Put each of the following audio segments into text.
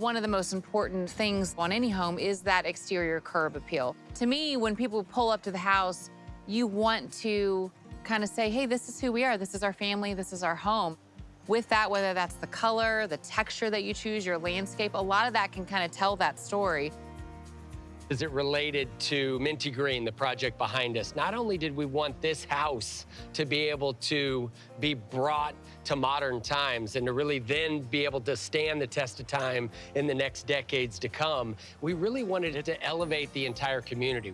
One of the most important things on any home is that exterior curb appeal. To me, when people pull up to the house, you want to kind of say, hey, this is who we are. This is our family. This is our home. With that, whether that's the color, the texture that you choose, your landscape, a lot of that can kind of tell that story. Is it related to Minty Green, the project behind us? Not only did we want this house to be able to be brought to modern times and to really then be able to stand the test of time in the next decades to come, we really wanted it to elevate the entire community.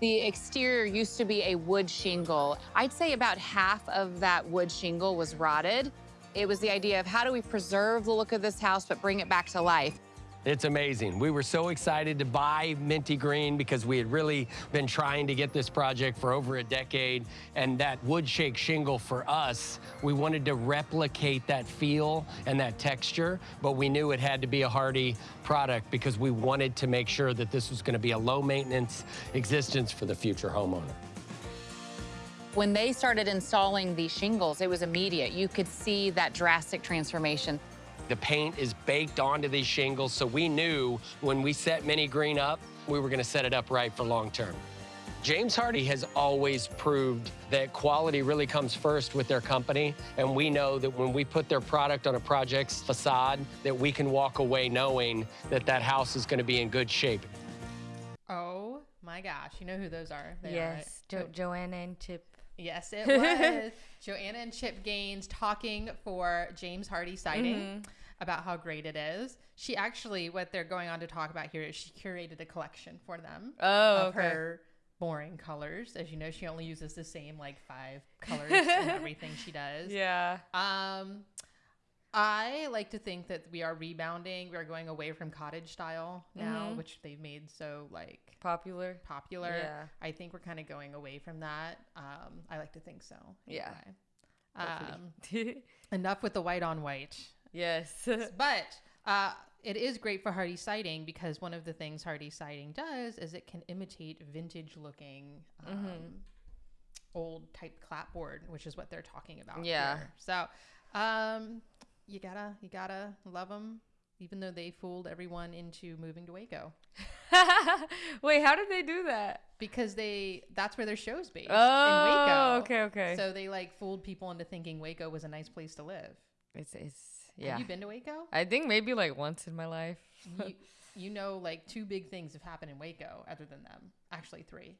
The exterior used to be a wood shingle. I'd say about half of that wood shingle was rotted. It was the idea of how do we preserve the look of this house but bring it back to life. It's amazing. We were so excited to buy Minty Green because we had really been trying to get this project for over a decade. And that wood shake shingle for us, we wanted to replicate that feel and that texture, but we knew it had to be a hardy product because we wanted to make sure that this was going to be a low maintenance existence for the future homeowner. When they started installing these shingles, it was immediate. You could see that drastic transformation. The paint is baked onto these shingles, so we knew when we set Mini Green up, we were gonna set it up right for long term. James Hardie has always proved that quality really comes first with their company, and we know that when we put their product on a project's facade, that we can walk away knowing that that house is gonna be in good shape. Oh my gosh, you know who those are? They yes, are, jo- Joanna and Chip. Yes, it was Joanna and Chip Gaines talking for James Hardie Siding. Mm-hmm about how great it is. She actually, what they're going on to talk about here is she curated a collection for them oh, of okay. her boring colors. As you know, she only uses the same like five colors in everything she does. Yeah. Um, I like to think that we are rebounding. We are going away from cottage style now, mm-hmm. which they've made so like popular. Popular. Yeah. I think we're kind of going away from that. Um, I like to think so. Yeah. Um, enough with the white on white. Yes. but uh, it is great for Hardie siding because one of the things Hardie siding does is it can imitate vintage looking um, mm-hmm. old type clapboard, which is what they're talking about. Yeah. Here. So um, you gotta you gotta love them. Even though they fooled everyone into moving to Waco. Wait, how did they do that? Because they that's where their show's based oh, in Waco. Okay, okay. So they like fooled people into thinking Waco was a nice place to live. It's it's yeah. Have you been to Waco? I think maybe like once in my life. you, you know, like two big things have happened in Waco other than them. Actually, three.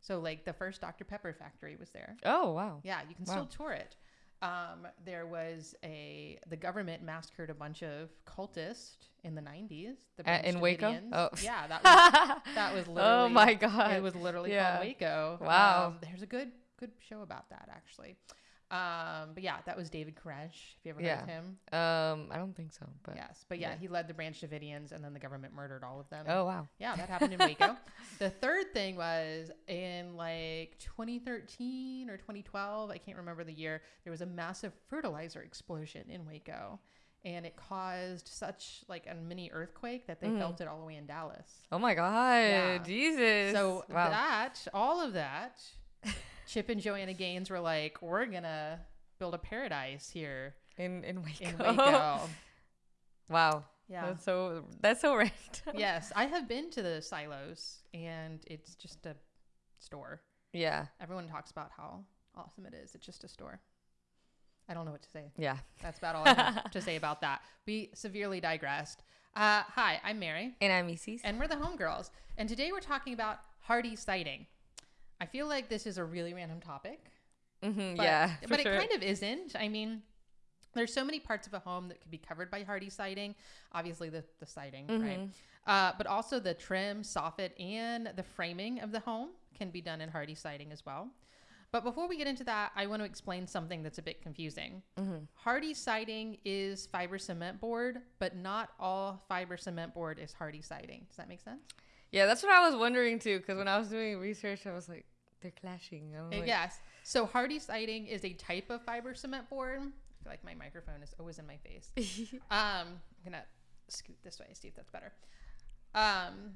So, like the first Dr. Pepper factory was there. Oh, wow. Yeah, you can wow. still tour it. Um, there was a the government massacred a bunch of cultists in the 90s. The uh, in Waco? Oh, yeah, that was that was literally. Oh my god, it was literally yeah. called Waco. Wow, um, there's a good good show about that actually. Um, but yeah, that was David Koresh. Have you ever yeah. heard of him? Um, I don't think so. But yes, but yeah, yeah, he led the Branch Davidians, and then the government murdered all of them. Oh wow. Yeah, that happened in Waco. the third thing was in like 2013 or 2012. I can't remember the year. There was a massive fertilizer explosion in Waco. And it caused such like a mini earthquake that they mm. felt it all the way in Dallas. Oh my god, yeah. Jesus! So wow. that, all of that, Chip and Joanna Gaines were like, "We're gonna build a paradise here in in Waco." In Waco. wow. Yeah. That's so that's so random. yes, I have been to the silos, and it's just a store. Yeah. Everyone talks about how awesome it is. It's just a store. I don't know what to say. Yeah. That's about all I have to say about that. We severely digressed. Uh, hi, I'm Mary. And I'm Isis. And we're the Homegirls. And today we're talking about Hardie siding. I feel like this is a really random topic. Mm-hmm, but, yeah, but sure. it kind of isn't. I mean, there's so many parts of a home that could be covered by Hardie siding. Obviously, the the siding, mm-hmm. right? Uh, but also the trim, soffit, and the framing of the home can be done in Hardie siding as well. But before we get into that, I want to explain something that's a bit confusing. Mm-hmm. Hardie siding is fiber cement board, but not all fiber cement board is Hardie siding. Does that make sense? Yeah, that's what I was wondering too. Because when I was doing research, I was like, they're clashing. Like, yes. So Hardie siding is a type of fiber cement board. I feel like my microphone is always in my face. um, I'm gonna scoot this way, see if that's better. Um,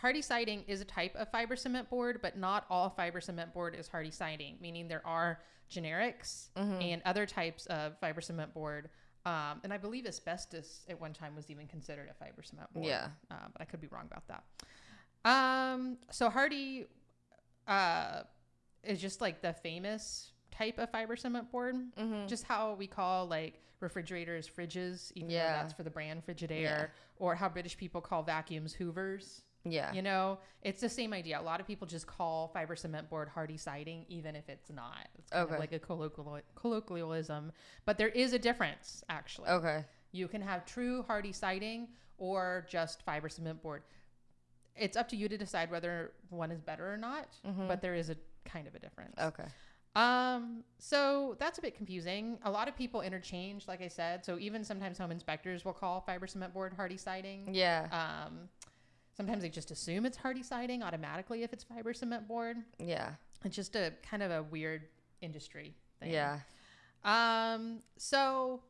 Hardie siding is a type of fiber cement board, but not all fiber cement board is Hardie siding. Meaning there are generics mm-hmm. and other types of fiber cement board Um, and I believe asbestos at one time was even considered a fiber cement board. Yeah. Uh, but I could be wrong about that. Um, so Hardie uh, is just like the famous type of fiber cement board. Mm-hmm. Just how we call like refrigerators fridges, even Yeah. though that's for the brand Frigidaire, Yeah. or how British people call vacuums Hoovers. Yeah. You know, it's the same idea. A lot of people just call fiber cement board Hardie siding, even if it's not. It's kind Okay. of like a colloquial, colloquialism. But there is a difference, actually. Okay. You can have true Hardie siding or just fiber cement board. It's up to you to decide whether one is better or not, Mhm. but there is a kind of a difference. Okay. Um, so that's a bit confusing. A lot of people interchange, like I said. So even sometimes home inspectors will call fiber cement board Hardie siding. Yeah. Um, sometimes they just assume it's Hardie siding automatically if it's fiber cement board. yeah. It's just a kind of a weird industry thing. Yeah. Um, so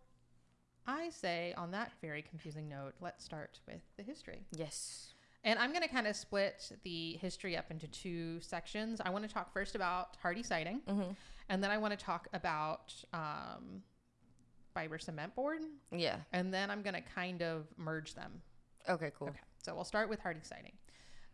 I say on that very confusing note, let's start with the history. Yes. And I'm going to kind of split the history up into two sections. I want to talk first about Hardie siding, Mhm. and then I want to talk about um, fiber cement board, Yeah. and then I'm going to kind of merge them. Okay. Cool. Okay, so we'll start with Hardie Siding.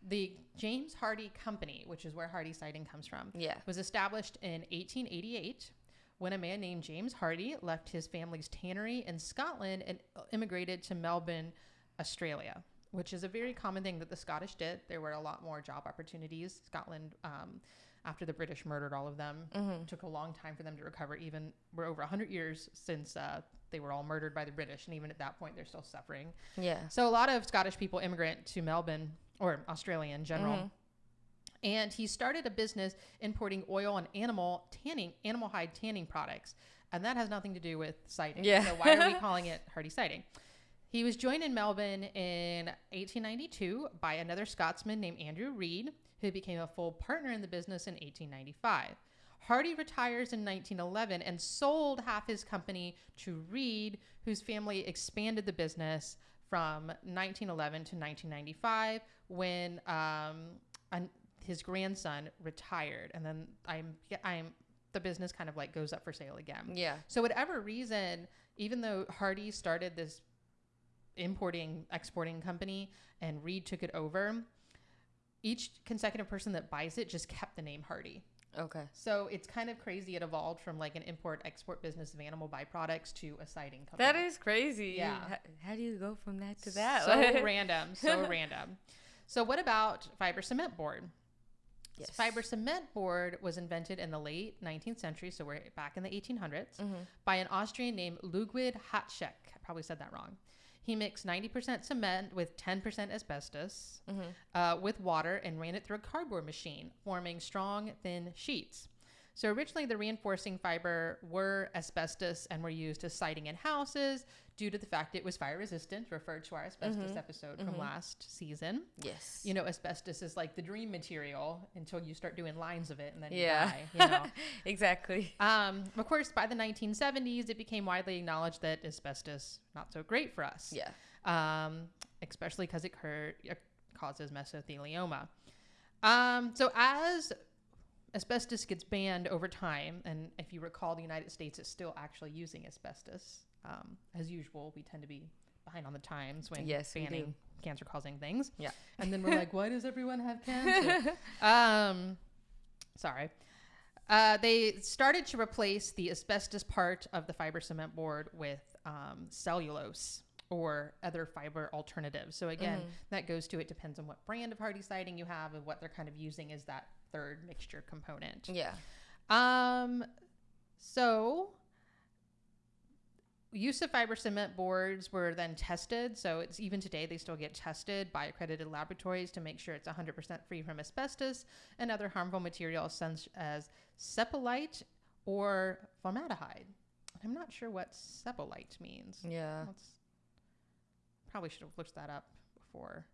The James Hardie Company, which is where Hardie Siding comes from, Yeah. was established in 1888 when a man named James Hardie left his family's tannery in Scotland and immigrated to Melbourne, Australia, which is a very common thing that the Scottish did. There were a lot more job opportunities. Scotland, um, after the British murdered all of them, Mhm. took a long time for them to recover. Even we're over 100 years since uh, they were all murdered by the British, and even at that point, they're still suffering. Yeah. So a lot of Scottish people immigrant to Melbourne or Australia in general. Mhm. And he started a business importing oil and animal tanning, animal hide tanning products. And that has nothing to do with siding. Yeah. So why are we calling it Hardie Siding? He was joined in Melbourne in 1892 by another Scotsman named Andrew Reed, who became a full partner in the business in 1895. Hardie retires in 1911 and sold half his company to Reed, whose family expanded the business from 1911 to 1995 when um, an, his grandson retired, and then I'm I'm the business kind of like goes up for sale again. Yeah. So whatever reason, even though Hardy started this importing exporting company and Reed took it over, each consecutive person that buys it just kept the name Hardie. Okay. So it's kind of crazy. It evolved from like an import export business of animal byproducts to a siding company. That is crazy. Yeah. How, how do you go from that to that? So random. So random. So what about fiber cement board? Yes. Fiber cement board was invented in the late 19th century, so we're back in the 1800s, Mhm. by an Austrian named Ludwig Hatschek. I probably said that wrong. He mixed 90% cement with 10% asbestos Mhm. uh, with water and ran it through a cardboard machine, forming strong, thin sheets. So originally, the reinforcing fiber were asbestos and were used as siding in houses due to the fact it was fire resistant, referred to our asbestos episode from last season. Yes. You know, asbestos is like the dream material until you start doing lines of it and then yeah. you die. You know? exactly. um, of course, by the 1970s, it became widely acknowledged that asbestos not so great for us Yeah. um, especially because it cur- causes mesothelioma. Um, so as asbestos gets banned over time, and if you recall, the United States is still actually using asbestos. Um, as usual, we tend to be behind on the times when Yes, banning cancer-causing things. Yeah. and then we're like, why does everyone have cancer? um, sorry. Uh, they started to replace the asbestos part of the fiber cement board with um, cellulose or other fiber alternatives. So again, that goes to it depends on what brand of Hardie siding you have and what they're kind of using as that third mixture component. Yeah. Um, so use of fiber cement boards were then tested. So it's even today they still get tested by accredited laboratories to make sure it's 100% free from asbestos and other harmful materials such as sepalite or formaldehyde. I'm not sure what sepalite means. Yeah. Let's probably should have looked that up before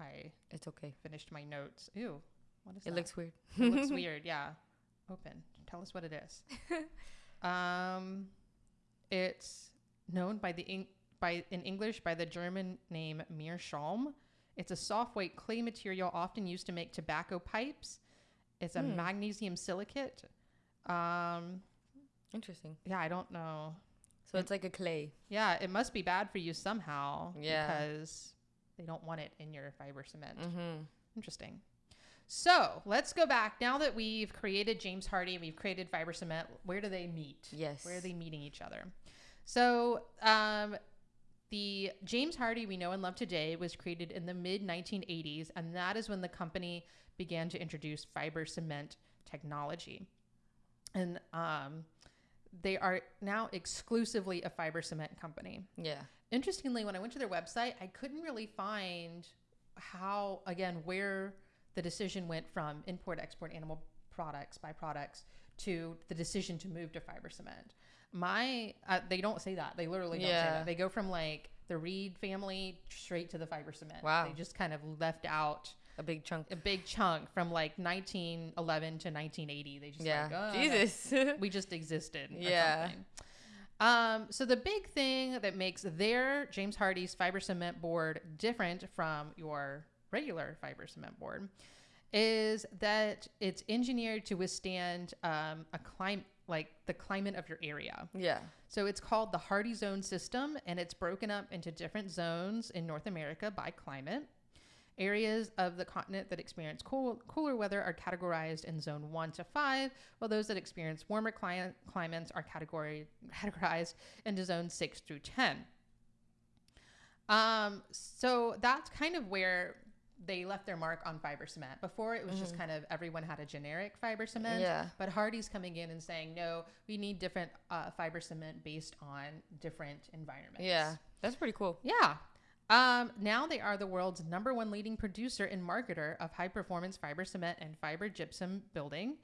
I It's okay. finished my notes. Ew, what is It that? looks weird. It looks weird. Yeah. Open. Tell us what it is. um, it's known by the Eng- by in English by the German name Meerschaum. It's a soft white clay material often used to make tobacco pipes. It's a magnesium silicate. Um, Interesting. yeah, I don't know. So it's like a clay. Yeah, it must be bad for you somehow. Yeah. Because they don't want it in your fiber cement. Mm-hmm. Interesting. So let's go back. Now that we've created James Hardie, and we've created fiber cement, where do they meet? Yes. Where are they meeting each other? So um, the James Hardie we know and love today was created in the mid 1980s, and that is when the company began to introduce fiber cement technology. And um, they are now exclusively a fiber cement company. Yeah. Interestingly, when I went to their website, I couldn't really find how, again, where the decision went from import, export animal products, byproducts, to the decision to move to fiber cement. My, uh, they don't say that. They literally don't say that. They go from like the Reed family straight to the fiber cement. Wow. They just kind of left out A big chunk. a big chunk from like 1911 to 1980. They just Yeah. like, oh, Jesus. we just existed. Yeah. Um, so the big thing that makes their James Hardie's fiber cement board different from your regular fiber cement board is that it's engineered to withstand um, a climate like the climate of your area. yeah. So it's called the Hardie Zone system, and it's broken up into different zones in North America by climate. Areas of the continent that experience cool, cooler weather are categorized in zone one to five, while those that experience warmer cli- climates are category, categorized into zone six through 10. Um, so that's kind of where they left their mark on fiber cement. Before it was just kind of everyone had a generic fiber cement. Yeah. But Hardie's coming in and saying, no, we need different uh, fiber cement based on different environments. Yeah. That's pretty cool. Yeah. Um, now they are the world's number one leading producer and marketer of high performance fiber cement and fiber gypsum building.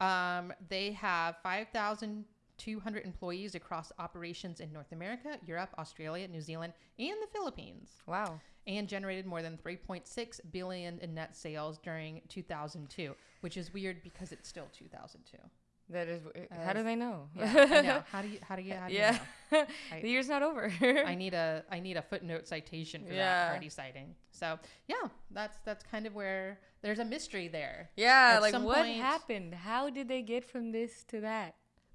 Um, they have 5,200 employees across operations in North America, Europe, Australia, New Zealand, and the Philippines, Wow. And generated more than 3.6 billion in net sales during 2002, which is weird because it's still 2002. That is. how do they know? Yeah, know. How do you? How do you? How do yeah. you know? I- the year's not over. I need a I need a footnote citation for that Yeah. Hardie sighting. So yeah, that's that's kind of where there's a mystery there. yeah. At Like what point- happened? How did they get from this to that?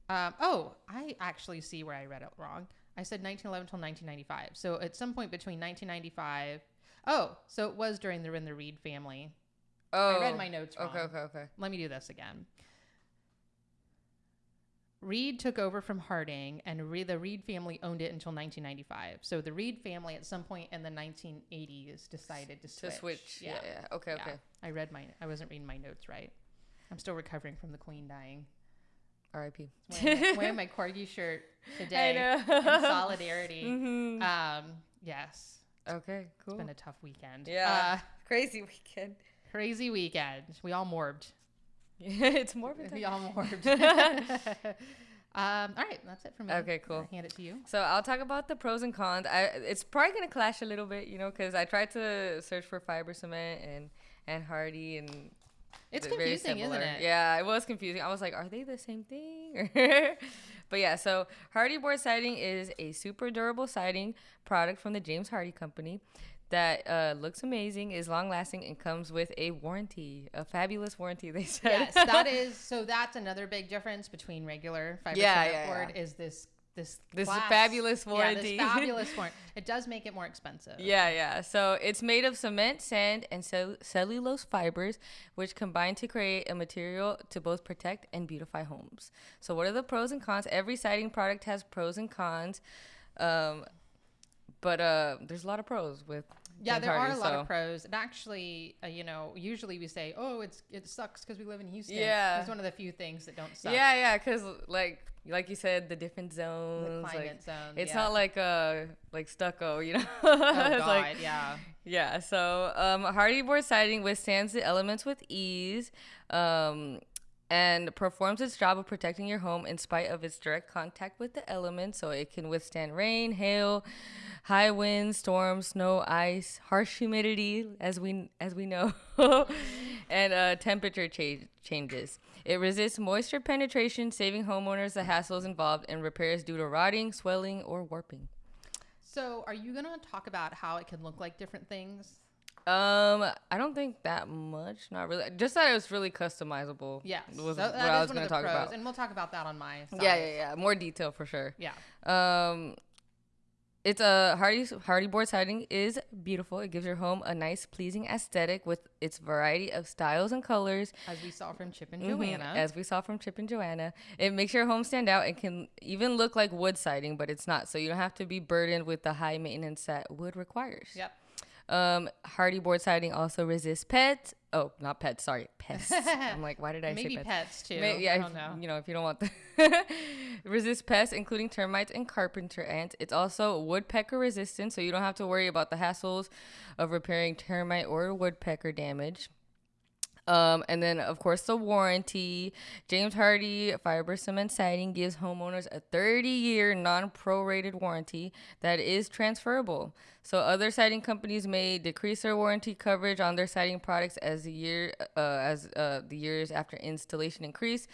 Um, oh, I actually see where I read it wrong. I said 1911 till 1995. So at some point between 1995. Oh, so it was during the in the Reed family. Oh. I read oh, my notes wrong. Okay. Okay. Okay. Let me do this again. Reed took over from Harding, and Re- the Reed family owned it until 1995. So the Reed family, at some point in the 1980s, decided to switch. To switch. Yeah. Yeah. Okay. Yeah. Okay. I read my. I wasn't reading my notes right. I'm still recovering from the Queen dying. R.I.P. Wearing, my, wearing my corgi shirt today know. in solidarity. Mhm. Um, yes, Okay. Cool. it's been a tough weekend. Yeah. Uh, Crazy weekend. crazy weekend. We all morbed. it's more of We all morbed. um, all right, that's it for me. Okay, cool. I'll hand it to you. So I'll talk about the pros and cons. I it's probably gonna clash a little bit, you know, because I tried to search for fiber cement and and Hardie and It's confusing, isn't it? Yeah, it was confusing. I was like, are they the same thing? but yeah, so Hardie board siding is a super durable siding product from the James Hardie Company that uh, looks amazing, is long lasting, and comes with a warranty, a fabulous warranty. They said. Yes, that is. So that's another big difference between regular fiber Yeah, cement yeah, board yeah. is this this This class- fabulous Yeah, this fabulous warranty. It does make it more expensive. Yeah, yeah. So it's made of cement, sand, and cell- cellulose fibers, which combine to create a material to both protect and beautify homes. So, what are the pros and cons? Every siding product has pros and cons, um, but uh, there's a lot of pros with. Yeah, there are a lot so- of pros. And actually, uh, you know, usually we say, "Oh, it's it sucks because we live in Houston." Yeah. it's one of the few things that don't suck. Yeah, yeah, because like like you said, the different zones. the like, climate zone. it's yeah. not like uh like stucco, you know. Oh God, like- yeah. Yeah, so um, Hardie board siding withstands the elements with ease um, and performs its job of protecting your home in spite of its direct contact with the elements. So it can withstand rain, hail, high winds, storms, snow, ice, harsh humidity, as we as we know, and uh, temperature cha- changes. It resists moisture penetration, saving homeowners the hassles involved in repairs due to rotting, swelling, or warping. So, are you gonna talk about how it can look like different things? Um, I don't think that much. Not really. Just that it was really customizable. Yeah, was so what that I was one going of to the talk pros, about. and we'll talk about that on my. Side. Yeah, yeah, yeah. More detail for sure. yeah. Um, it's a Hardie Hardie board siding is beautiful. It gives your home a nice, pleasing aesthetic with its variety of styles and colors. As we saw from Chip and Mhm, Joanna. As we saw from Chip and Joanna, it makes your home stand out and can even look like wood siding, but it's not. So you don't have to be burdened with the high maintenance that wood requires. Yep. Um, Hardie board siding also resists pets. Oh, not pets. Sorry, pests. I'm like, why did I Maybe say pets, too. May- yeah, I don't know. you know, if you don't want the resist pests, including termites and carpenter ants. It's also woodpecker resistant, so you don't have to worry about the hassles of repairing termite or woodpecker damage. Um, and then, of course, the warranty. James Hardie Fiber Cement Siding gives homeowners a 30 year non prorated warranty that is transferable. So, other siding companies may decrease their warranty coverage on their siding products as the year uh, as uh, the years after installation increase,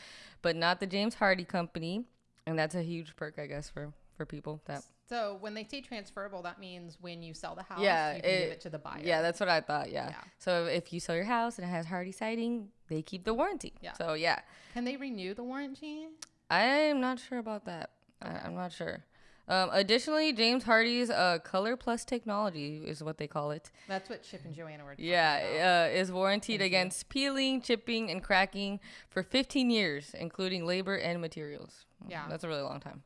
but not the James Hardie Company. And that's a huge perk, I guess, for, for people that So when they say transferable, that means when you sell the house, Yeah, you can give it- it to the buyer. Yeah, that's what I thought. Yeah. Yeah. So if you sell your house and it has Hardie siding, they keep the warranty. Yeah. So yeah, Can they renew the warranty? I'm not sure about that. I, I'm not sure. Um, additionally, James Hardie's uh, Color Plus technology is what they call it. That's what Chip and Joanna were. talking about. Yeah, uh, is warranted against peeling, chipping, and cracking for 15 years, including labor and materials. Yeah. that's a really long time.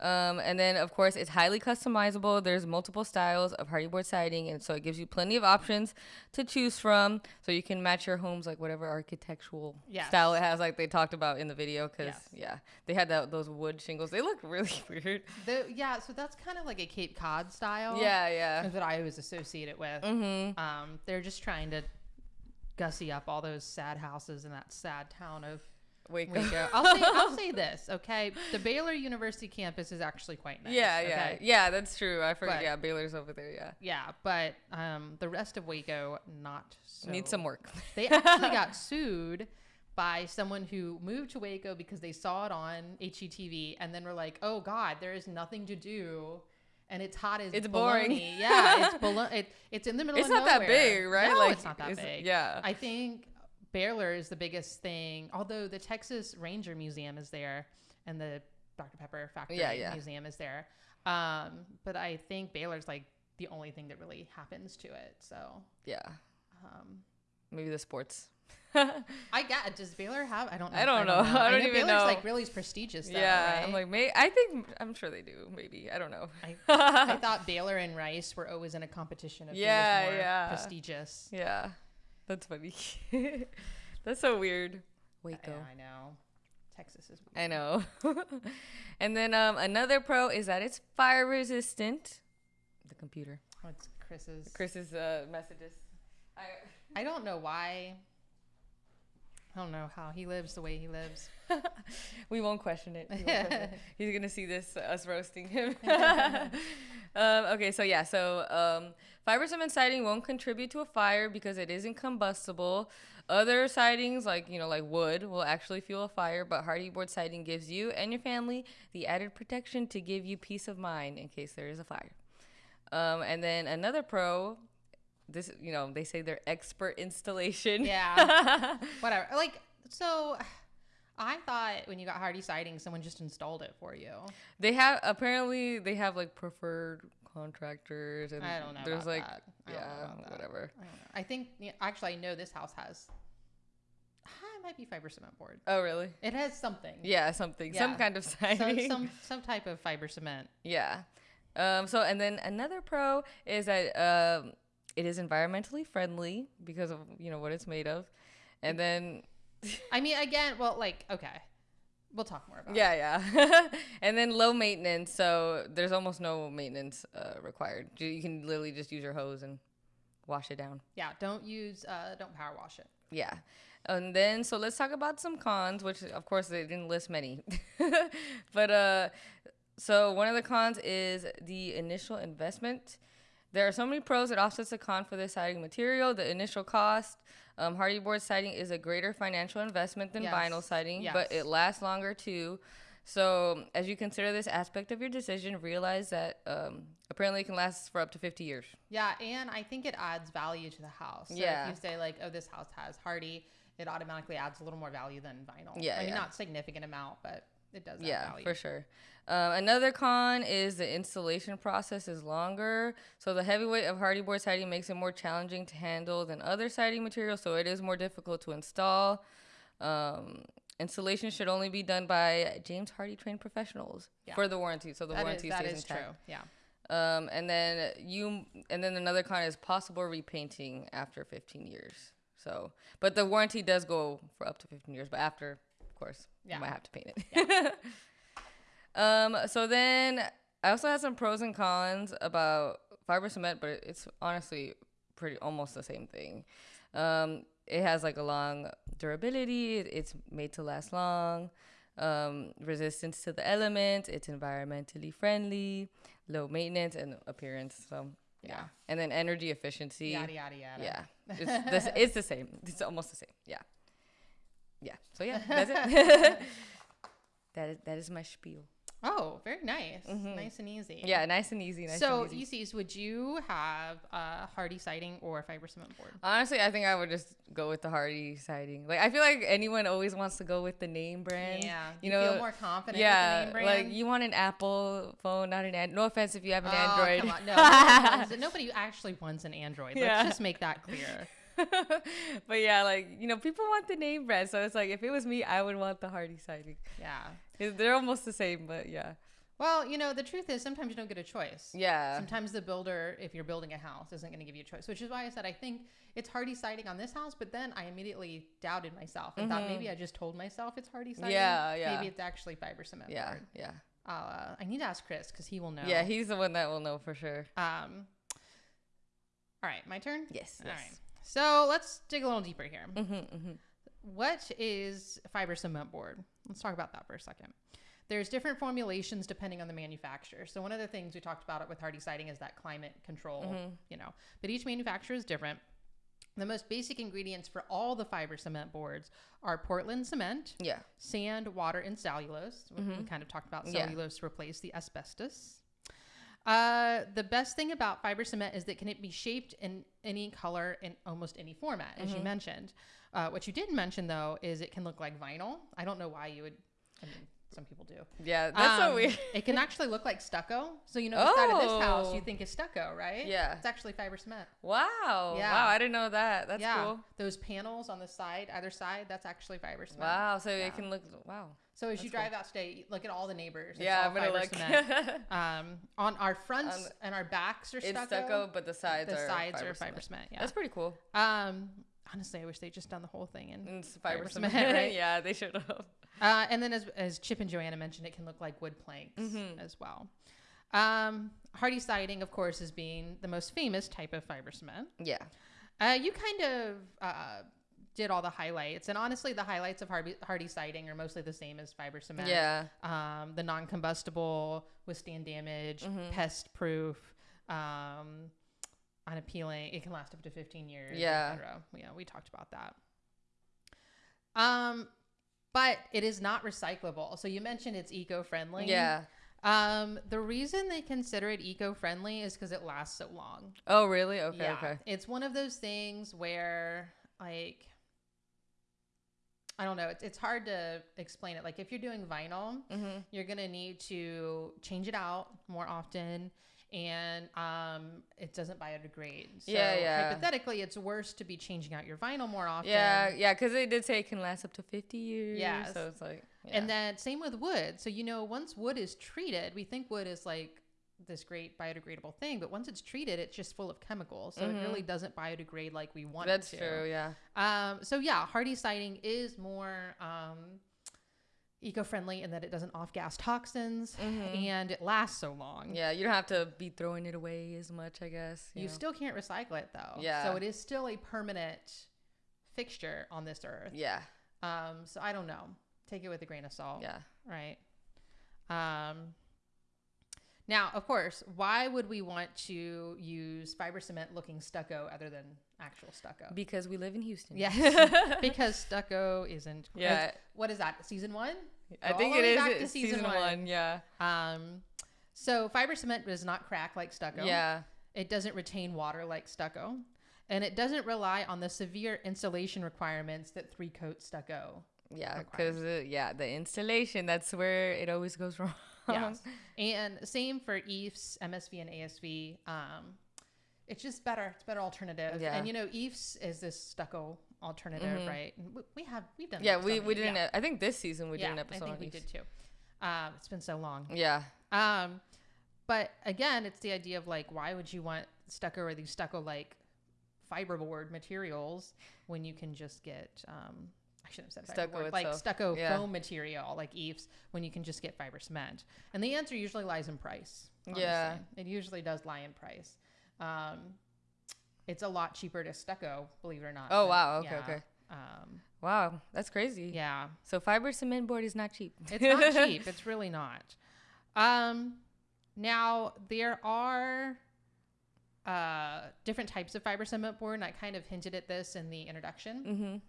Um, and then, of course, it's highly customizable. There's multiple styles of Hardie board siding, and so it gives you plenty of options to choose from. So you can match your homes like whatever architectural Yes. style it has, like they talked about in the video. Because Yes. yeah, they had that, those wood shingles. They look really weird. The, yeah, so that's kind of like a Cape Cod style. Yeah, yeah. That I always associate it with. Mm-hmm. Um, they're just trying to gussy up all those sad houses in that sad town of Waco. I'll say I'll say this, okay? The Baylor University campus is actually quite nice. Yeah, yeah, okay? yeah. That's true. I forget. But- yeah, Baylor's over there. Yeah, Yeah, but um, the rest of Waco not so. need some work. They actually got sued by someone who moved to Waco because they saw it on HGTV and then were like, "Oh God, there is nothing to do." And it's hot as It's boring. Yeah, it's it, It's in the middle. It's of not that big, right? No, Like, it's not that big. yeah. I think Baylor is the biggest thing. Although the Texas Ranger Museum is there, and the Dr Pepper Factory Yeah, yeah. Museum is there. Um, but I think Baylor's like the only thing that really happens to it. So yeah, um, maybe the sports. I got. Does Baylor have? I don't. know. I don't know. I don't even know. Baylor's know. like really prestigious. Though, yeah, right? I'm like, may I think I'm sure they do. Maybe I don't know. I, I thought Baylor and Rice were always in a competition of Yeah, more yeah. prestigious. yeah, that's funny. that's so weird. Yeah, Waco. I know. Texas is. I know. and then um, another pro is that it's fire resistant. The computer. Oh, it's Chris's. Chris's uh, messages. I, I don't know why. I don't know how he lives the way he lives. we won't question it. Won't question it. He's gonna see this uh, us roasting him. um, okay, so yeah, so um, fiber cement siding won't contribute to a fire because it isn't combustible. Other sidings, like you know, like wood, will actually fuel a fire, but hardy board siding gives you and your family the added protection to give you peace of mind in case there is a fire. Um, and then another pro, this you know, they say they're expert installation. Yeah. Whatever. Like so. I thought when you got Hardie siding, someone just installed it for you. They have apparently they have like preferred contractors and I don't know there's like that. I don't know yeah whatever. I don't know. I think actually I know this house has. Ah, It might be fiber cement board. Oh really? It has something. Yeah, something some kind of siding. some some type of fiber cement. yeah. Um, so and then another pro is that um, it is environmentally friendly because of you know what it's made of, and then I mean, again, well, like okay, we'll talk more about. it. yeah yeah, and then low maintenance. So there's almost no maintenance uh, required. You you can literally just use your hose and wash it down. Yeah. Don't use. Uh, don't power wash it. Yeah. And then so let's talk about some cons, which of course they didn't list many. but uh so one of the cons is the initial investment. There are so many pros that offsets the con for this siding material. The initial cost, um, Hardie board siding is a greater financial investment than Yes. vinyl siding, but it lasts longer too. So, as you consider this aspect of your decision, realize that um, apparently it can last for up to 50 years. Yeah, and I think it adds value to the house. So Yeah. if you say like, oh, this house has Hardie, it automatically adds a little more value than vinyl. Yeah, I mean, yeah. not significant amount, but it does. Yeah, value. for sure. Um, another con is the installation process is longer. So the heavy weight of Hardie board siding makes it more challenging to handle than other siding materials. So it is more difficult to install. Um, installation should only be done by James Hardie trained professionals Yeah. for the warranty. So the That is, warranty that stays is intact. true. Yeah. Um, and then you, and then another con is possible repainting after 15 years. So, but the warranty does go for up to 15 years, but after, course, Yeah. you might have to paint it. um, so then I also had some pros and cons about fiber cement, but it's honestly pretty almost the same thing. Um, it has like a long durability. It's made to last long. Um, resistance to the elements. It's environmentally friendly, low maintenance and appearance. So yeah, Yeah. and then energy efficiency. Yada yada yada. Yeah, it's the, it's the same. It's almost the same. Yeah, yeah. So yeah, that's it. that is that is my spiel. Oh, very nice. Mm-hmm. Nice and easy. Yeah, nice and easy. Nice so, and easy. ECs, would you have a Hardie siding or a fiber cement board? Honestly, I think I would just go with the Hardie siding. Like I feel like anyone always wants to go with the name brand. Yeah. you You know. feel more confident yeah, with the name like you want an Apple phone, not an Android. No offense if you have an Oh, Android. No, nobody, wants. Nobody actually wants an Android. Let's just make that clear. but yeah, like you know, people want the name brand, so it's like if it was me, I would want the Hardie siding. Yeah, They're almost the same, but yeah, Well, you know, the truth is sometimes you don't get a choice. yeah, Sometimes the builder, if you're building a house, isn't going to give you a choice, which is why I said I think it's Hardie siding on this house. But then I immediately doubted myself and thought maybe I just told myself it's Hardie siding. Mm-hmm. Yeah, yeah. Maybe it's actually fiber cement. yeah, board. yeah, uh, I need to ask Chris because he will know. yeah. He's the one that will know for sure. Um. All right, my turn. Yes, All yes. right. So let's dig a little deeper here. Mm-hmm, mm-hmm. What is fiber cement board? Let's talk about that for a second. There's different formulations depending on the manufacturer. So one of the things we talked about it with Hardie siding is that climate control, Mm-hmm. you know. But each manufacturer is different. The most basic ingredients for all the fiber cement boards are Portland cement, Yeah, sand, water, and cellulose. We- We kind of talked about Mm-hmm. Yeah. cellulose to replace the asbestos. Uh, the best thing about fiber cement is that can it be shaped in any color in almost any format, as Mm-hmm. you mentioned. Uh, what you didn't mention though is it can look like vinyl. I don't know why you would. I mean, some people do. yeah. That's so Um, weird. it can actually look like stucco. So you know, the side of this house Oh. you think is stucco, right? Yeah. It's actually fiber cement. Wow. Yeah. Wow. I didn't know that. That's yeah. cool. Those panels on the side, either side, that's actually fiber cement. Wow. So Yeah. it can look. Wow. So as you drive out today, look at all the neighbors. It's yeah, I'm gonna look. cement. Um, on our fronts On the- and our backs are it's stucco. stucco, but the sides the are sides fiber are fiber cement. cement. Yeah. That's pretty cool. um, honestly, I wish they'd just done the whole thing in. And it's fiber, Fiber cement, cement, right? yeah, they should have. Uh, and then as, as Chip and Joanna mentioned, it can look like wood planks Mm-hmm. as well. Um, Hardie siding, of course, is being the most famous type of fiber cement. Yeah. Uh, you kind of uh, did all the highlights, and honestly, the highlights of Hardie, Hardie siding are mostly the same as fiber cement. Yeah. um, the non-combustible, withstand damage, Mm-hmm. pest-proof, um, unappealing. It can last up to 15 years. Yeah. Yeah, we talked about that. Um, but it is not recyclable. So you mentioned it's eco-friendly. Yeah. Um, the reason they consider it eco-friendly is because it lasts so long. Oh, really? Okay. yeah, Okay. it's one of those things where like. I don't know. It's, it's hard to explain it. Like if you're doing vinyl, Mm-hmm. you're gonna need to change it out more often and um it doesn't biodegrade so Yeah, yeah. hypothetically it's worse to be changing out your vinyl more often Yeah, yeah, because they did say it can last up to 50 years. Yeah. So it's like. and yeah. then same with wood so you know once wood is treated we think wood is like this great biodegradable thing but once it's treated it's just full of chemicals so it really doesn't biodegrade like we want Mm-hmm. That's it to true. Yeah. um so yeah Hardie siding is more um eco-friendly in that it doesn't off-gas toxins and it lasts so long Mm-hmm. Yeah. You don't have to be throwing it away as much, I guess. You know. still can't recycle it though. Yeah. So it is still a permanent fixture on this earth. Yeah. Um, so I don't know. Take it with a grain of salt. Yeah. Right. Um, now, of course, why would we want to use fiber cement looking stucco other than actual stucco? Because we live in Houston. yes, because stucco isn't. Yeah. What is that? Season one? I Go think it is back to season season one. one. Yeah. Um, so fiber cement does not crack like stucco. Yeah. It doesn't retain water like stucco, and it doesn't rely on the severe insulation requirements that three coat stucco. Yeah, because uh, yeah, the installation that's where it always goes wrong. Yes. and same for EIFS, MSV, and ASV. Um, it's just better. It's better alternative. Yeah. And you know, EIFS is this stucco alternative, right? And we, have we've done. yeah, we we did yeah. I think this season we yeah, did an episode. I think on we each. did too. Um, it's been so long. Yeah. Um, but again, it's the idea of like, why would you want stucco or these stucco like fiberboard materials when you can just get um, I shouldn't have said Stucco like stucco Yeah. foam material like EIFS when you can just get fiber cement. And the answer usually lies in price. Yeah. it usually does lie in price. Um, it's a lot cheaper to stucco, believe it or not. Oh, than- wow. Okay, yeah. okay. Um, Wow, that's crazy. yeah, So fiber cement board is not cheap. it's not cheap. It's really not. Um, now there are uh, different types of fiber cement board, and I kind of hinted at this in the introduction.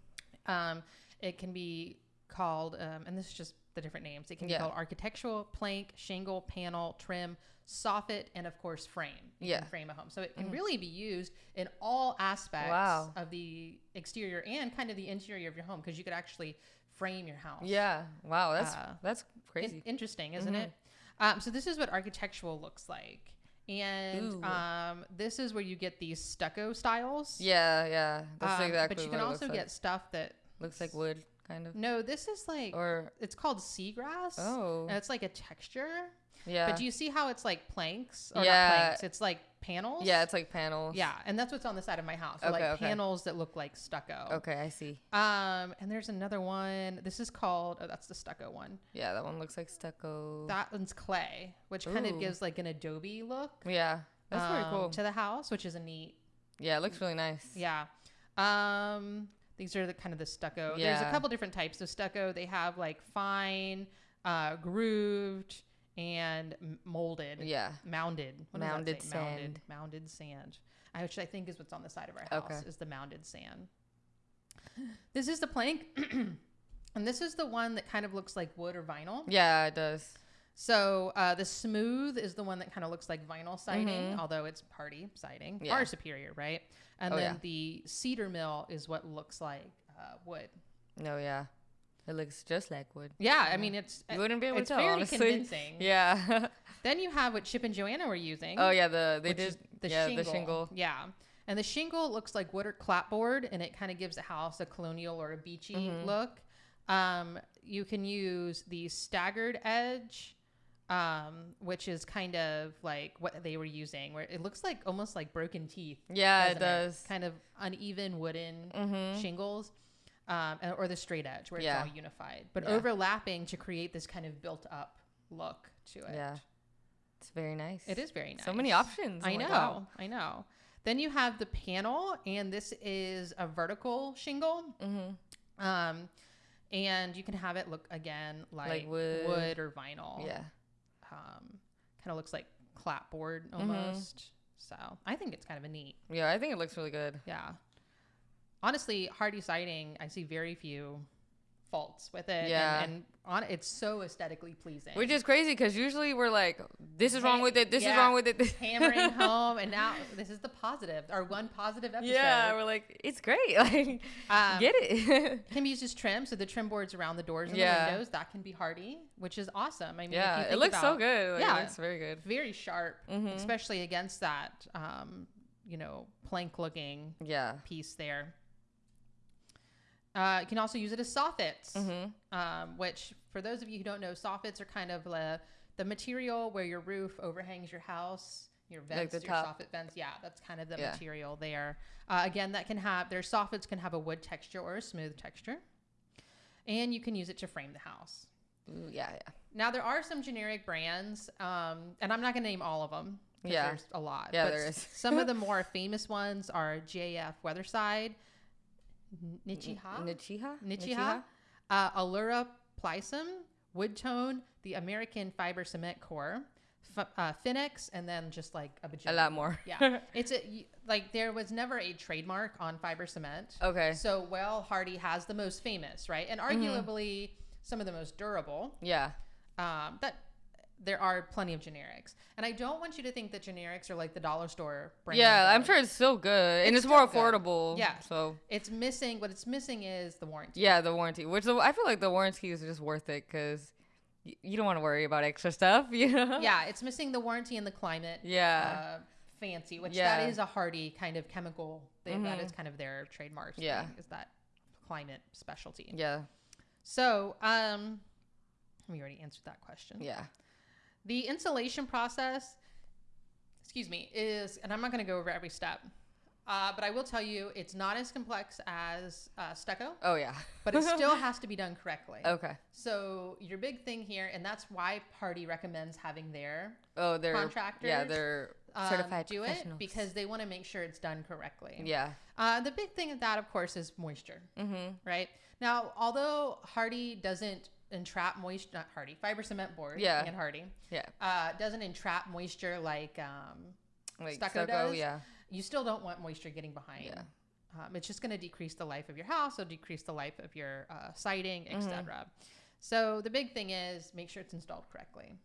Mm-hmm. Um, it can be called, um, and this is just the different names. It can Yeah. be called architectural, plank, shingle, panel, trim, soffit, and of course frame. You Yeah. can frame a home, so it can really be used in all aspects Wow. of the exterior and kind of the interior of your home because you could actually frame your house. Yeah. Wow, that's Uh, that's In- crazy. interesting, isn't it? Um, so this is what architectural looks like, and um, this is where you get these stucco styles. yeah, yeah. That's Um, exactly But you can also get like. stuff that looks like wood, kind of. no. This is like Or it's called seagrass. oh, and it's like a texture. yeah. But do you see how it's like planks? Or Yeah. not planks. It's like panels. yeah, it's like panels. yeah, and that's what's on the side of my house. Okay, like okay. panels that look like stucco. Okay, I see. Um, and there's another one. This is called. Oh, that's the stucco one. Yeah, that one looks like stucco. That one's clay, which kind of gives like an adobe look. yeah, that's pretty um, cool. to the house, which is a neat. yeah, it looks really nice. Yeah. Um, these are the kind of the stucco. There's a couple different types of stucco. They have like fine, uh, grooved, and molded. Yeah. Mounded. What Mounded say? Mounded. sand. Mounded sand. I- Which I think is what's on the side of our house Okay. is the mounded sand. This is the plank, and this is the one that kind of looks like wood or vinyl. Yeah, it does. So uh, the smooth is the one that kind of looks like vinyl siding, although it's party siding, Mm-hmm. Yeah. far superior, right? And Oh, then yeah. the cedar mill is what looks like uh, wood. No, yeah. It looks just like wood. Yeah, I mean it's You wouldn't be able it's to tell, very honestly. convincing. Yeah. Then you have what Chip and Joanna were using. oh yeah, the they did the yeah, shingle. the shingle. Yeah. And the shingle looks like wood or clapboard, and it kind of gives a house a colonial or a beachy Mm-hmm. look. Um, you can use the staggered edge, um, which is kind of like what they were using, where it looks like almost like broken teeth. Yeah, it does. Kind of uneven wooden Mhm. shingles. Um, or the straight edge where Yeah. it's all unified, but Yeah. overlapping to create this kind of built up look to it. Yeah. It's very nice. It is very nice. So many options. I Oh know. God. I know. Then you have the panel, and this is a vertical shingle. Mhm. Um, and you can have it look again like, wood. or vinyl. Yeah. Um, kind of looks like clapboard Mm-hmm. almost. So I think it's kind of a neat. Yeah, I think it looks really good. Yeah. Honestly, Hardie siding, I see very few faults with it. Yeah. And, and on it's so aesthetically pleasing. Which is crazy because usually we're like, this is wrong with it. This is wrong with it. hammering home, and now this is the positive, our one positive episode. yeah, we're like, it's great. Like, Um, get it. can be used as trim, so the trim boards around the doors and Yeah. the windows that can be Hardie, which is awesome. I mean, yeah, it looks so good. Like, yeah. it looks very good. very sharp, Mhm. especially against that, um, you know, plank looking Yeah. piece there. Uh, you can also use it as soffits, Mm-hmm. um, which for those of you who don't know, soffits are kind of the, the material where your roof overhangs your house, your vents, the your top. soffit vents. Yeah, that's kind of the Yeah. material there. Uh, again, that can have their soffits can have a wood texture or a smooth texture, and you can use it to frame the house. Ooh, yeah, yeah. Now there are some generic brands, um, and I'm not going to name all of them. Yeah. there's a lot. Yeah, but there some of the more famous ones are JF Weatherside, Nichiha, Nichiha? Nichiha, uh, Allura Plycem, Woodtone, the American Fiber Cement Core, F- uh, Finex, and then just like a A lot more. Yeah, it's a y- like there was never a trademark on fiber cement. Okay. So well, Hardie has the most famous, right? And Mm-hmm. arguably, some of the most durable. Yeah. Um, that there are plenty of generics, and I don't want you to think that generics are like the dollar store brand. Yeah, I'm sure it's still good and It's it's more still good. affordable. Yeah. So it's missing. What it's missing is the warranty. yeah, the warranty, which the, I feel like the warranty is just worth it because y- you don't want to worry about extra stuff. You know. Yeah, it's missing the warranty and the climate. Yeah. Uh, fancy, which Yeah. that is a Hardie kind of chemical. Thing. That is kind of their trademark. Yeah. thing, is that climate specialty. Yeah. So, um, we already answered that question. Yeah. The installation process, excuse me, is, and I'm not going to go over every step, uh, but I will tell you it's not as complex as uh, stucco, Oh yeah. but it still has to be done correctly. Okay. So your big thing here, and that's why Hardie recommends having their Oh, they're Yeah, Contractors, they're um, certified do it because they want to make sure it's done correctly. yeah. Uh, the big thing of that, of course, is moisture. Mm-hmm. right? Now, although Hardie doesn't entrap moisture, not Hardie, fiber cement board, Yeah. and Hardie, Yeah. uh, doesn't entrap moisture like um, Like Stucco stucco. does? Yeah. you still don't want moisture getting behind. Yeah. Um, it's just going to decrease the life of your house, it'll decrease the life of your uh, siding, Mm-hmm. etc. So the big thing is make sure it's installed correctly.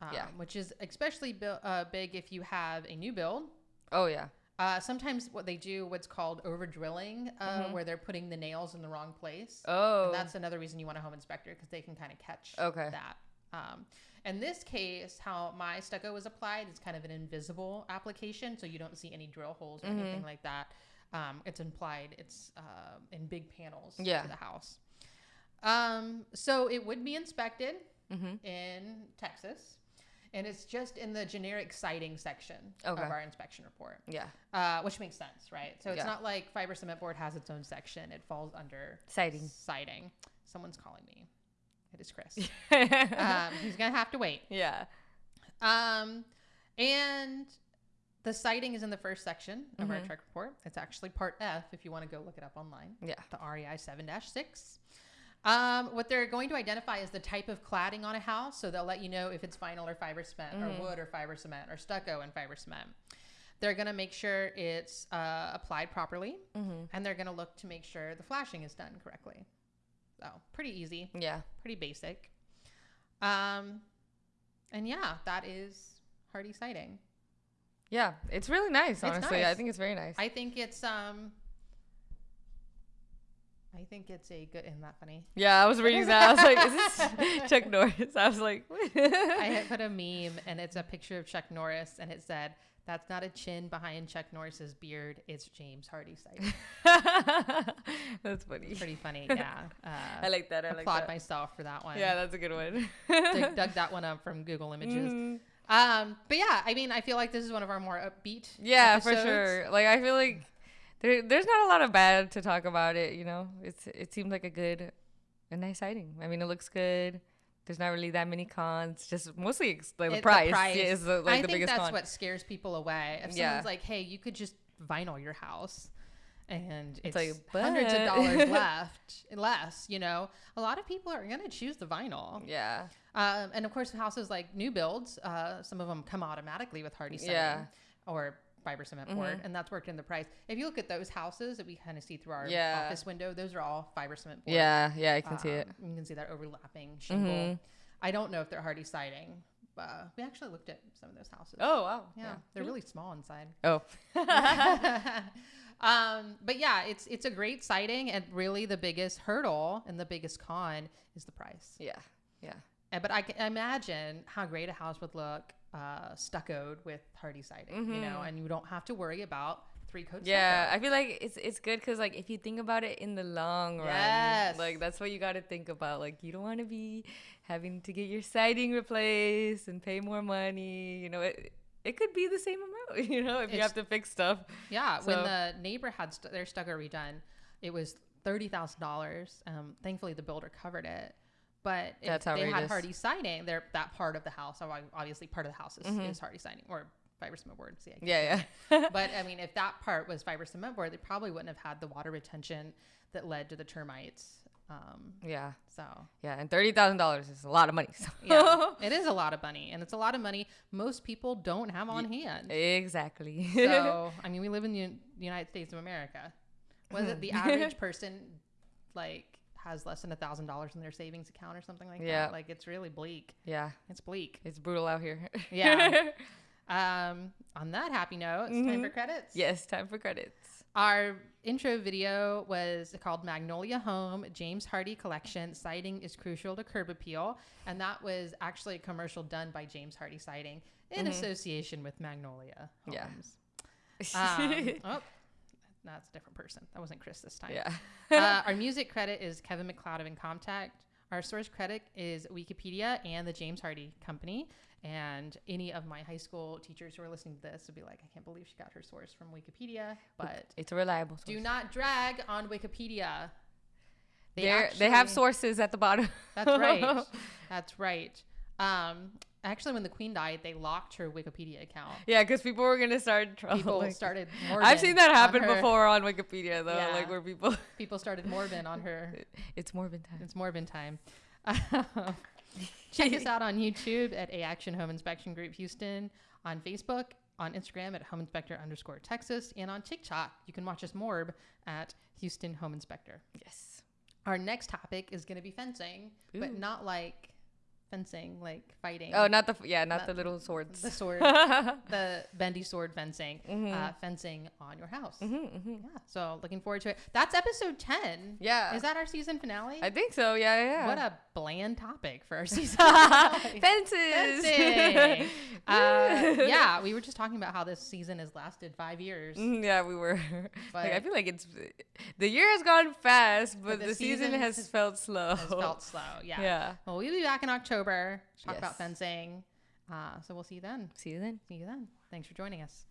Um, Yeah. Which is especially bu- uh, big if you have a new build. Oh yeah. Uh, sometimes what they do, what's called over drilling, uh, where they're putting the nails in the wrong place. Mm-hmm. Oh. And that's another reason you want a home inspector because they can kind of catch Okay. that. Um, in this case, how my stucco was applied is kind of an invisible application, so you don't see any drill holes or Mm-hmm. anything like that. Um, it's implied. It's uh, in big panels Yeah. to the house. Um, so it would be inspected Mm-hmm. in Texas, and it's just in the generic siding section Okay. of our inspection report yeah. uh, which makes sense, right? So it's Yeah. not like fiber cement board has its own section; it falls under Siding. Siding. Someone's calling me. It is Chris. um, he's gonna have to wait. yeah. Um, and the siding is in the first section of Mm-hmm. our TREC report. It's actually part F if you want to go look it up online. Yeah. The REI seven six. Um, what they're going to identify is the type of cladding on a house, so they'll let you know if it's vinyl or fiber cement, Mm-hmm. or wood or fiber cement, or stucco and fiber cement. They're going to make sure it's uh, applied properly, Mm-hmm. and they're going to look to make sure the flashing is done correctly. So pretty easy, Yeah. pretty basic. Um, and yeah, that is Hardie siding. Yeah. It's really nice, honestly. I nice. think it's very nice. I think it's um. I think it's a good. Isn't that funny? yeah, I was reading that. I was like, is this Chuck Norris? I was like, I had put a meme and it's a picture of Chuck Norris and it said, "That's not a chin behind Chuck Norris's beard. It's James Hardie's siding." That's funny. Pretty funny, yeah. Uh, I like that. I like applaud that. myself for that one. Yeah, that's a good one. dug, dug that one up from Google Images. Mhm. Um, but yeah, I mean, I feel like this is one of our more upbeat. Yeah, for sure. Like I feel like there, there's not a lot of bad to talk about it. You know, it's it seems like a good, a nice sighting. I mean, it looks good. There's not really that many cons. Just mostly like the It- price, Yeah, is the, like I the think that's con. what scares people away. If Yeah. someone's like, "Hey, you could just vinyl your house," and it's, like, hundreds of dollars left, less, you know, a lot of people are gonna choose the vinyl. yeah, Um, and of course, houses like new builds, uh, some of them come automatically with Hardie siding Yeah. Or fiber cement board, and that's worked in the price. If you look at those houses that we kind of see through our Yeah. office window, those are all fiber cement board. yeah, yeah. I can see it. Um, You can see that overlapping shingle. Mhm. I don't know if they're Hardie siding. But we actually looked at some of those houses. Oh wow. yeah, they're really small inside. Oh. um, but yeah, it's it's a great siding, and really the biggest hurdle and the biggest con is the price. yeah. Yeah. Uh, But I can imagine how great a house would look uh, stuccoed with Hardie siding, you know, and you don't have to worry about three coats. Mm-hmm. Yeah, I feel like it's it's good because like if you think about it in the long run, Yes. like that's what you got to think about. Like you don't want to be having to get your siding replaced and pay more money. You know, it it could be the same amount. You know, if you have to fix stuff. Yeah, when the neighbor had st- their stucco redone, it was thirty thousand dollars. Um, thankfully, the builder covered it. But if they had Hardie siding, there that part of the house, obviously part of the house is, Mm-hmm. is Hardie siding or fiber cement board. See, I Yeah, yeah. but I mean, if that part was fiber cement board, they probably wouldn't have had the water retention that led to the termites. Um, yeah, so yeah. And thirty thousand dollars is a lot of money. So. yeah, it is a lot of money, and it's a lot of money most people don't have on hand. exactly. So I mean, we live in the United States of America. Was it the average person like has less than a thousand dollars in their savings account or something like Yeah. that. Like it's really bleak. Yeah, It's bleak. it's brutal out here. Yeah. Um, on that happy note, it's time Mhm. for credits. yes, time for credits. Our intro video was called Magnolia Home James Hardie Collection Siding is Crucial to Curb Appeal. And that was actually a commercial done by James Hardie Siding in association with Magnolia Yeah. Um, oh, that's a different person. That wasn't Chris this time. yeah. uh, our music credit is Kevin MacLeod of Incompetech. Our source credit is Wikipedia and the James Hardie Company. And any of my high school teachers who are listening to this would be like, I can't believe she got her source from Wikipedia. But It's a reliable source. do not drag on Wikipedia. They they have sources at the bottom. That's right. That's right. Um, actually, when the Queen died, they locked her Wikipedia account. yeah, because people were gonna start trouble. People started. Morbin I've seen that happen her- before on Wikipedia though, Yeah. like where people. People started Morbin on her it's Morbin time. It's Morbin time. Check us out on YouTube at A Action Home Inspection Group Houston, on Facebook, on Instagram at Home Inspector underscore Texas, and on TikTok. You can watch us Morb at Houston Home Inspector. Yes. Our next topic is going to be fencing, but not like fencing, like fighting. Oh, not the yeah, not Not the little swords. the sword, the bendy sword fencing, Mm-hmm. uh, fencing on your house. Yeah, so looking forward to it. That's episode 10. Yeah. Is that our season finale? I think so. Yeah, yeah. What a bland topic for our season. Fences. Fencing. uh, yeah, we were just talking about how this season has lasted five years. Mhm, yeah, we were. like, I feel like it's the year has gone fast, but, the the, season, season has, has- felt slow. It's felt slow. Yeah. Yeah. Well, we'll be back in October to talk about fencing. Uh, so we'll see you then. See you then. See you then. Thanks for joining us.